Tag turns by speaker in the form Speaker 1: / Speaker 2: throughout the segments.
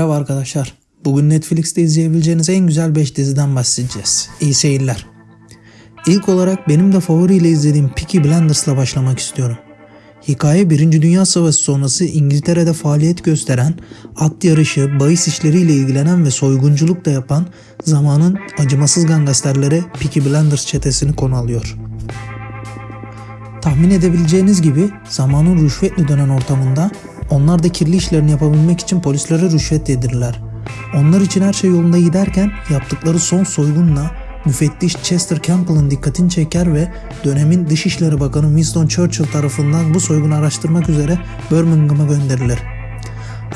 Speaker 1: Merhaba arkadaşlar. Bugün Netflix'te izleyebileceğiniz en güzel 5 diziden bahsedeceğiz. İyi seyirler. İlk olarak benim de favoriyle izlediğim Peaky Blinders'la başlamak istiyorum. Hikaye 1. Dünya Savaşı sonrası İngiltere'de faaliyet gösteren, at yarışı, bahis işleriyle ilgilenen ve soygunculuk da yapan zamanın acımasız gangsterleri Peaky Blinders çetesini konu alıyor. Tahmin edebileceğiniz gibi zamanın rüşvetle dönen ortamında onlar da kirli işlerini yapabilmek için polislere rüşvet yedirirler. Onlar için her şey yolunda giderken yaptıkları son soygunla müfettiş Chester Campbell'ın dikkatini çeker ve dönemin Dışişleri Bakanı Winston Churchill tarafından bu soygunu araştırmak üzere Birmingham'a gönderilir.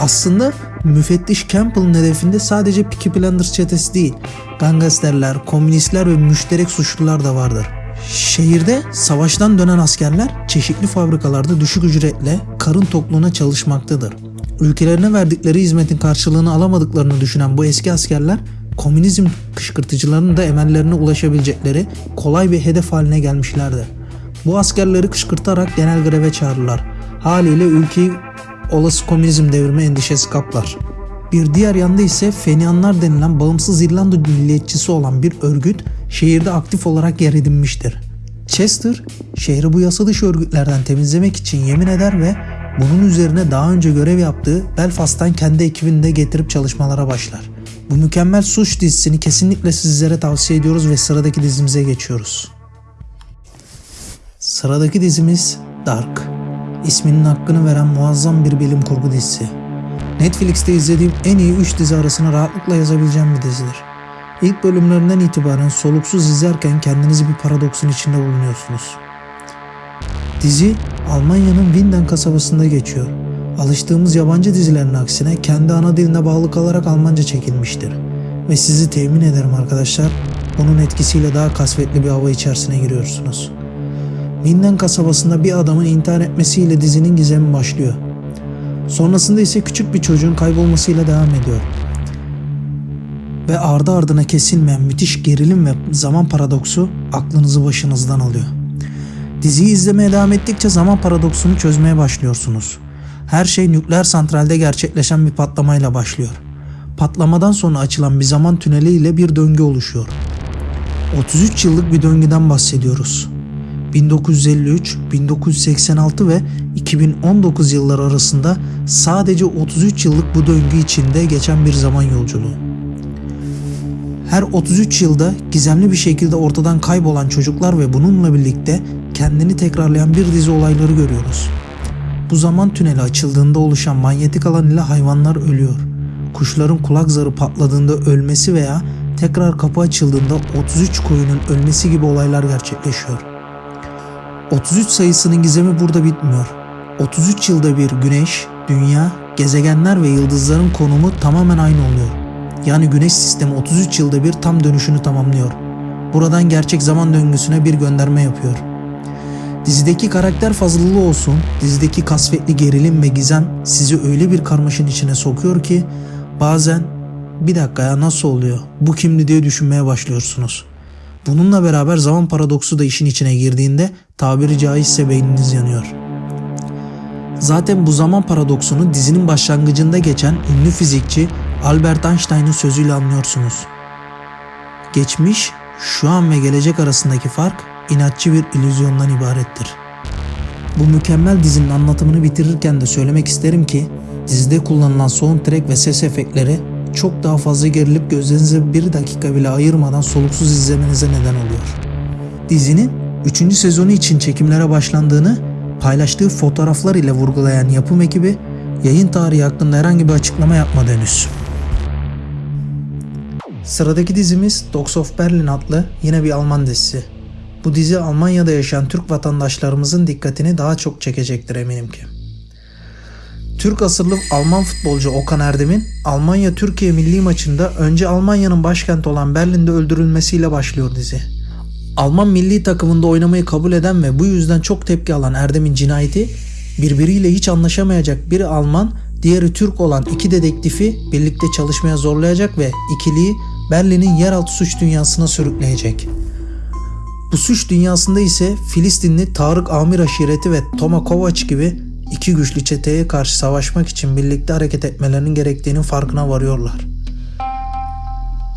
Speaker 1: Aslında müfettiş Campbell'ın hedefinde sadece Peaky Blinders çetesi değil, gangsterler, komünistler ve müşterek suçlular da vardır. Şehirde savaştan dönen askerler çeşitli fabrikalarda düşük ücretle karın tokluğuna çalışmaktadır. Ülkelerine verdikleri hizmetin karşılığını alamadıklarını düşünen bu eski askerler komünizm kışkırtıcılarının da emellerine ulaşabilecekleri kolay bir hedef haline gelmişlerdi. Bu askerleri kışkırtarak genel greve çağırırlar. Haliyle ülkeyi olası komünizm devrimi endişesi kaplar. Bir diğer yanda ise Fenianlar denilen bağımsız İrlanda milliyetçisi olan bir örgüt şehirde aktif olarak yer edinmiştir. Chester, şehri bu yasa dışı örgütlerden temizlemek için yemin eder ve bunun üzerine daha önce görev yaptığı Belfast'tan kendi ekibini de getirip çalışmalara başlar. Bu mükemmel suç dizisini kesinlikle sizlere tavsiye ediyoruz ve sıradaki dizimize geçiyoruz. Sıradaki dizimiz Dark. İsminin hakkını veren muazzam bir bilim kurgu dizisi. Netflix'te izlediğim en iyi 3 dizi arasına rahatlıkla yazabileceğim bir dizidir. İlk bölümlerinden itibaren soluksuz izlerken kendinizi bir paradoksun içinde bulunuyorsunuz. Dizi Almanya'nın Winden kasabasında geçiyor. Alıştığımız yabancı dizilerin aksine kendi ana diline bağlı kalarak Almanca çekilmiştir. Ve sizi temin ederim arkadaşlar, bunun etkisiyle daha kasvetli bir hava içerisine giriyorsunuz. Winden kasabasında bir adamın intihar etmesiyle dizinin gizemi başlıyor. Sonrasında ise küçük bir çocuğun kaybolmasıyla devam ediyor. Ve ardı ardına kesilmeyen müthiş gerilim ve zaman paradoksu aklınızı başınızdan alıyor. Diziyi izlemeye devam ettikçe zaman paradoksunu çözmeye başlıyorsunuz. Her şey nükleer santralde gerçekleşen bir patlamayla başlıyor. Patlamadan sonra açılan bir zaman tüneli ile bir döngü oluşuyor. 33 yıllık bir döngüden bahsediyoruz. 1953, 1986 ve 2019 yılları arasında sadece 33 yıllık bu döngü içinde geçen bir zaman yolculuğu. Her 33 yılda gizemli bir şekilde ortadan kaybolan çocuklar ve bununla birlikte kendini tekrarlayan bir dizi olayları görüyoruz. Bu zaman tüneli açıldığında oluşan manyetik alan ile hayvanlar ölüyor. Kuşların kulak zarı patladığında ölmesi veya tekrar kapı açıldığında 33 koyunun ölmesi gibi olaylar gerçekleşiyor. 33 sayısının gizemi burada bitmiyor. 33 yılda bir güneş, dünya, gezegenler ve yıldızların konumu tamamen aynı oluyor. Yani güneş sistemi 33 yılda bir tam dönüşünü tamamlıyor. Buradan gerçek zaman döngüsüne bir gönderme yapıyor. Dizideki karakter fazlalığı olsun, dizideki kasvetli gerilim ve gizem sizi öyle bir karmaşın içine sokuyor ki bazen bir dakika ya nasıl oluyor, bu kimdi diye düşünmeye başlıyorsunuz. Bununla beraber zaman paradoksu da işin içine girdiğinde tabiri caizse beyniniz yanıyor. Zaten bu zaman paradoksunu dizinin başlangıcında geçen ünlü fizikçi Albert Einstein'ın sözüyle anlıyorsunuz. Geçmiş, şu an ve gelecek arasındaki fark inatçı bir illüzyondan ibarettir. Bu mükemmel dizinin anlatımını bitirirken de söylemek isterim ki dizide kullanılan soundtrack ve ses efektleri çok daha fazla gerilip gözlerinize bir dakika bile ayırmadan soluksuz izlemenize neden oluyor. Dizinin 3. sezonu için çekimlere başlandığını paylaştığı fotoğraflar ile vurgulayan yapım ekibi yayın tarihi hakkında herhangi bir açıklama yapmadı henüz. Sıradaki dizimiz Dogs of Berlin adlı yine bir Alman dizisi. Bu dizi Almanya'da yaşayan Türk vatandaşlarımızın dikkatini daha çok çekecektir eminim ki. Türk asıllı Alman futbolcu Okan Erdem'in Almanya-Türkiye milli maçında önce Almanya'nın başkenti olan Berlin'de öldürülmesiyle başlıyor dizi. Alman milli takımında oynamayı kabul eden ve bu yüzden çok tepki alan Erdem'in cinayeti birbiriyle hiç anlaşamayacak biri Alman, diğeri Türk olan iki dedektifi birlikte çalışmaya zorlayacak ve ikiliyi Berlin'in yeraltı suç dünyasına sürükleyecek. Bu suç dünyasında ise Filistinli Tarık Amir aşireti ve Toma Kovac gibi iki güçlü çeteye karşı savaşmak için birlikte hareket etmelerinin gerektiğinin farkına varıyorlar.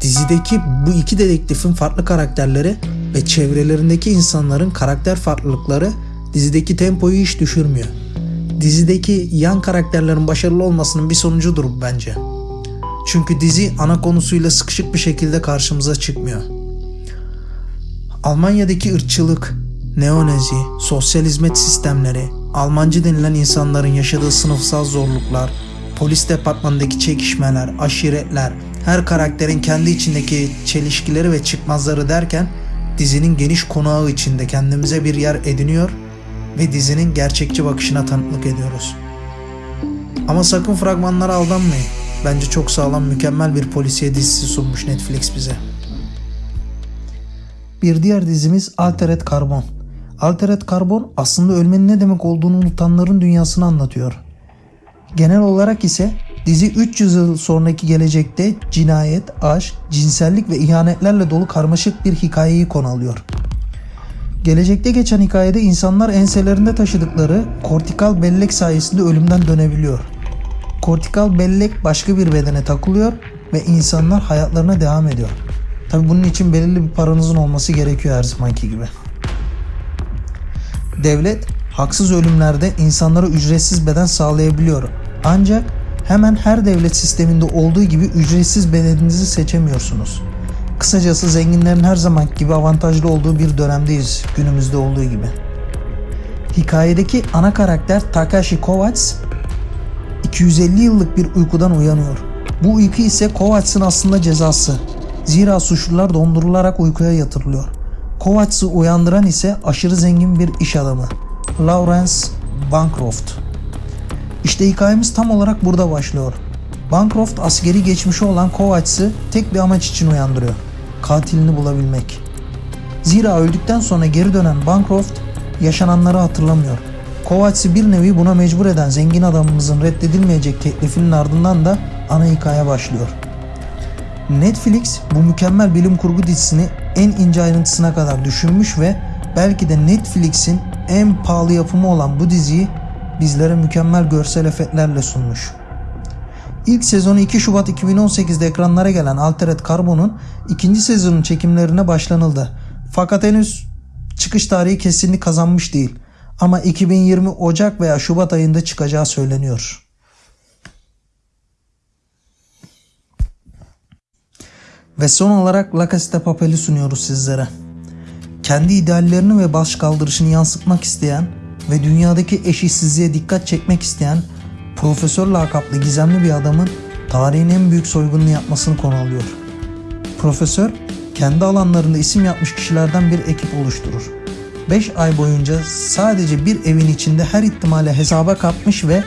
Speaker 1: Dizideki bu iki dedektifin farklı karakterleri ve çevrelerindeki insanların karakter farklılıkları dizideki tempoyu hiç düşürmüyor. Dizideki yan karakterlerin başarılı olmasının bir sonucudur bence. Çünkü dizi ana konusuyla sıkışık bir şekilde karşımıza çıkmıyor. Almanya'daki ırkçılık, neonezi, sosyal hizmet sistemleri, Almancı denilen insanların yaşadığı sınıfsal zorluklar, polis departmanındaki çekişmeler, aşiretler, her karakterin kendi içindeki çelişkileri ve çıkmazları derken dizinin geniş konağı içinde kendimize bir yer ediniyor ve dizinin gerçekçi bakışına tanıklık ediyoruz. Ama sakın fragmanlara aldanmayın. Bence çok sağlam mükemmel bir polisiye dizisi sunmuş Netflix bize. Bir diğer dizimiz Altered Carbon. Altered Carbon aslında ölmenin ne demek olduğunu unutanların dünyasını anlatıyor. Genel olarak ise dizi 300 yıl sonraki gelecekte cinayet, aşk, cinsellik ve ihanetlerle dolu karmaşık bir hikayeyi konu alıyor. Gelecekte geçen hikayede insanlar enselerinde taşıdıkları kortikal bellek sayesinde ölümden dönebiliyor. Kortikal bellek başka bir bedene takılıyor ve insanlar hayatlarına devam ediyor. Tabi bunun için belirli bir paranızın olması gerekiyor her zamanki gibi. Devlet haksız ölümlerde insanlara ücretsiz beden sağlayabiliyor. Ancak hemen her devlet sisteminde olduğu gibi ücretsiz bedeninizi seçemiyorsunuz. Kısacası zenginlerin her zaman gibi avantajlı olduğu bir dönemdeyiz günümüzde olduğu gibi. Hikayedeki ana karakter Takashi Kovacs 250 yıllık bir uykudan uyanıyor. Bu uyku ise Kovacs'ın aslında cezası. Zira suçlular dondurularak uykuya yatırılıyor. Kovacs'ı uyandıran ise aşırı zengin bir iş adamı. Lawrence Bancroft. İşte hikayemiz tam olarak burada başlıyor. Bancroft askeri geçmişi olan Kovacs'ı tek bir amaç için uyandırıyor. Katilini bulabilmek. Zira öldükten sonra geri dönen Bancroft yaşananları hatırlamıyor. Kovacs'ı bir nevi buna mecbur eden zengin adamımızın reddedilmeyecek teklifinin ardından da ana hikaye başlıyor. Netflix bu mükemmel bilim kurgu dizisini en ince ayrıntısına kadar düşünmüş ve belki de Netflix'in en pahalı yapımı olan bu diziyi bizlere mükemmel görsel efektlerle sunmuş. İlk sezonu 2 Şubat 2018'de ekranlara gelen Altered Carbon'un ikinci sezonun çekimlerine başlanıldı. Fakat henüz çıkış tarihi kesinlik kazanmış değil. Ama 2020 Ocak veya Şubat ayında çıkacağı söyleniyor. Ve son olarak La Casa de Papel'i sunuyoruz sizlere. Kendi ideallerini ve baş kaldırışını yansıtmak isteyen ve dünyadaki eşitsizliğe dikkat çekmek isteyen profesör lakaplı gizemli bir adamın tarihin en büyük soygununu yapmasını konu alıyor. Profesör kendi alanlarında isim yapmış kişilerden bir ekip oluşturur. 5 ay boyunca sadece bir evin içinde her ihtimale hesaba katmış ve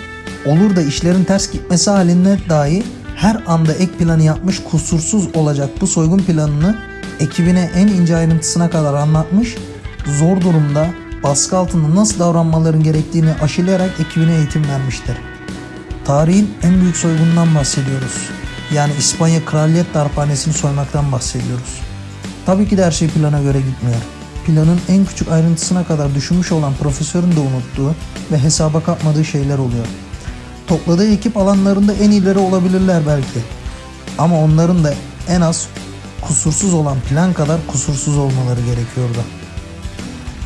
Speaker 1: olur da işlerin ters gitmesi halinde dahi her anda ek planı yapmış kusursuz olacak bu soygun planını ekibine en ince ayrıntısına kadar anlatmış, zor durumda baskı altında nasıl davranmaların gerektiğini aşılayarak ekibine eğitim vermiştir. Tarihin en büyük soygunundan bahsediyoruz. Yani İspanya Kraliyet Darphanesi'ni soymaktan bahsediyoruz. Tabii ki de her şey plana göre gitmiyor. Planın en küçük ayrıntısına kadar düşünmüş olan profesörün de unuttuğu ve hesaba katmadığı şeyler oluyor. Topladığı ekip alanlarında en ileri olabilirler belki. Ama onların da en az kusursuz olan plan kadar kusursuz olmaları gerekiyordu.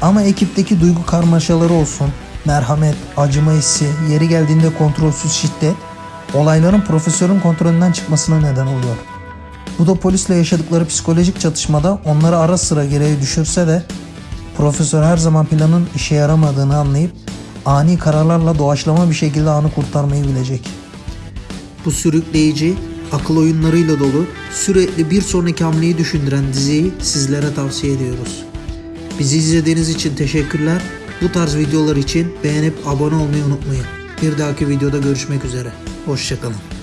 Speaker 1: Ama ekipteki duygu karmaşaları olsun, merhamet, acıma hissi, yeri geldiğinde kontrolsüz şiddet, olayların profesörün kontrolünden çıkmasına neden oluyor. Bu da polisle yaşadıkları psikolojik çatışmada onları ara sıra gereği düşürse de profesör her zaman planın işe yaramadığını anlayıp ani kararlarla doğaçlama bir şekilde anı kurtarmayı bilecek. Bu sürükleyici, akıl oyunlarıyla dolu, sürekli bir sonraki hamleyi düşündüren diziyi sizlere tavsiye ediyoruz. Bizi izlediğiniz için teşekkürler. Bu tarz videolar için beğenip abone olmayı unutmayın. Bir dahaki videoda görüşmek üzere. Hoşçakalın.